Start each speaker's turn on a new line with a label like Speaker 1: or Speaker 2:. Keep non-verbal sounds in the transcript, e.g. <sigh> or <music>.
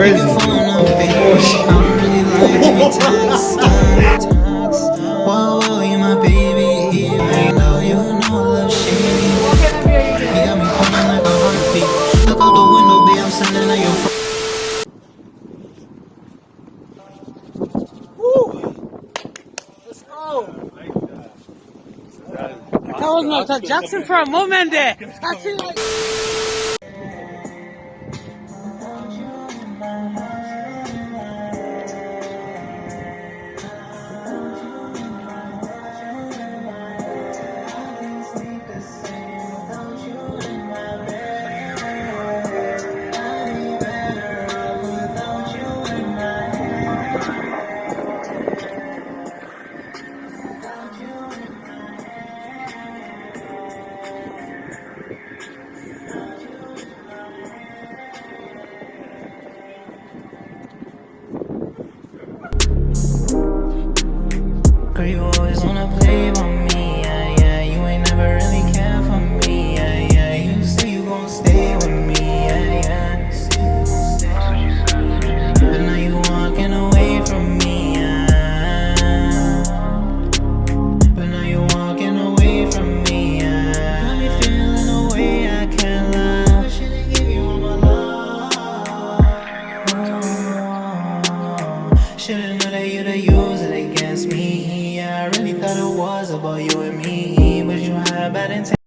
Speaker 1: crazy. <laughs>
Speaker 2: That was Michael Jackson for a moment there. I feel like.
Speaker 3: Should've known that you'd have used it against me. I really thought it was about you and me But you had bad intentions